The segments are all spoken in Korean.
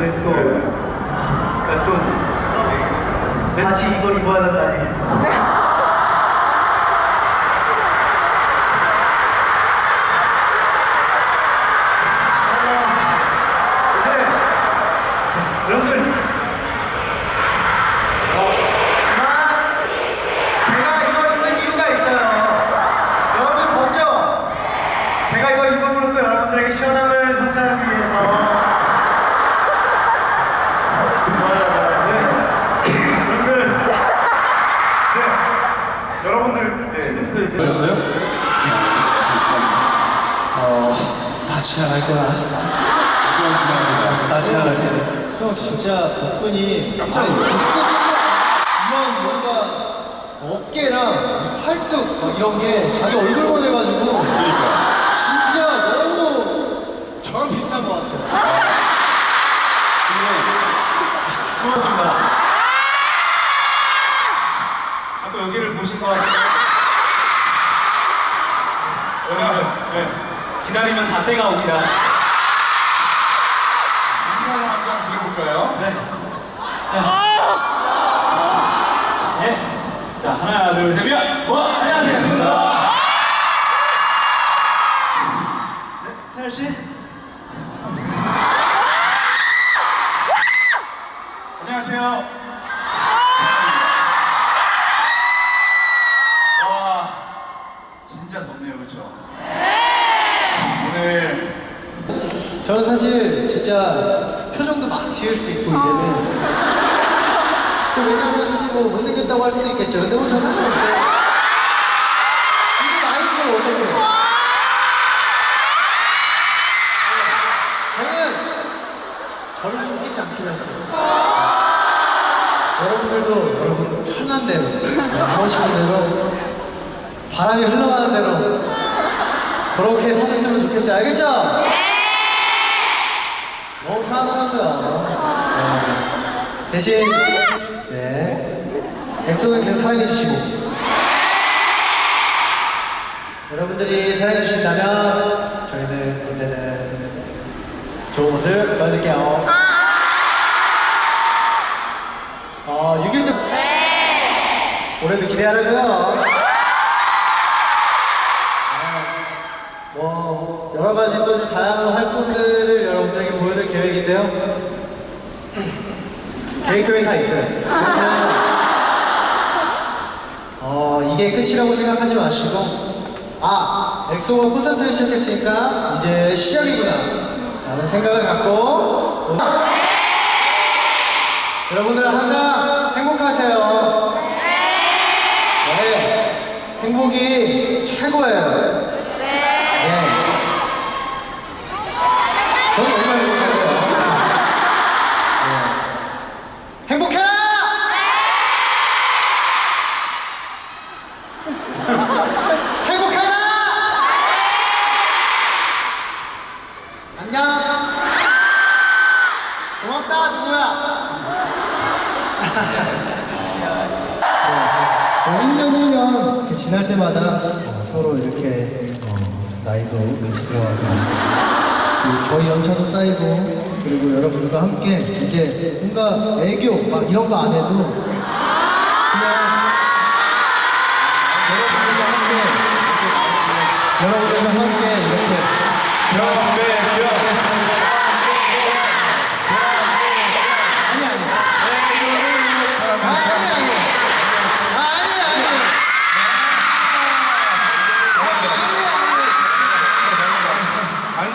근데 또. 그러니까 좀 다시 이걸 입어야 된다니. 여러분들. 하지만 제가 이걸 입는 이유가 있어요. 여러분 덥죠? 제가 이걸 입음으로써 여러분들에게 시원함을 전달하기 위해서 여러분들 네 이제 보셨어요? 어, 다 지나갈 거야. 다 지나갈 거야. 수영 진짜 덕분뿐만 이런 뭔가 어깨랑 이 팔뚝 막 이런 게 자기 얼굴만 해가지고 그러니까. 기다리면 다 때가 옵니다. 인사를 한번 드려볼까요? 네. 자. 예. 자, 하나, 둘, 셋, 야! 와, 안녕하세요. 반갑습니다. 네, 차열 씨. 저는 사실 진짜 표정도 막 지을 수 있고 이제는. 또 왜냐면 사실 뭐 못생겼다고 할 수도 있겠죠. 근데 뭐저 상관없어요. 이게 나이인 걸 어떻게. 해 저는 저를 숨기지 않기로 했어요. 여러분들도 여러분 편한 대로 네, 하고 싶은 대로 바람이 흘러가는 대로 그렇게 사셨으면 좋겠어요. 알겠죠? 너무 거야. 네. 대신 네. 엑소는 계속 사랑해 주시고 여러분들이 사랑해 주신다면 저희는 그때는 좋은 모습 보여드릴게요. 어, 6일 때 올해도 기대하라고요. 아, 뭐 여러 가지 또 다양한 활동들 계획인데요. 계획 표현이 다 있어요. 어 이게 끝이라고 생각하지 마시고 아 엑소가 콘서트를 시작했으니까 이제 시작이구나 라는 생각을 갖고 여러분들 항상 행복하세요. 네, 행복이 최고예요. 네. 저는 얼마나 행복한데요. 네. 행복해라! 행복해라! 안녕! 고맙다, 누구야? 네. 1년 1년 이렇게 지날 때마다 어, 서로 이렇게 어, 나이도 같이 들어가고 저희 연차도 쌓이고 그리고 여러분들과 함께 이제 뭔가 애교 막 이런 거 안 해도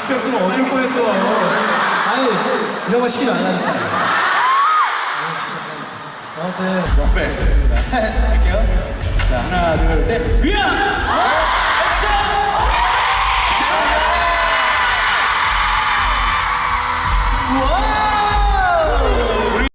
시켰으면 어쩔 뻔했어. 아니 이런 거 시키지 말라니까 이런 거 시키지 말라니까 아무튼 네, 좋습니다. 할게요. 자, 하나, 둘, 셋, 위아!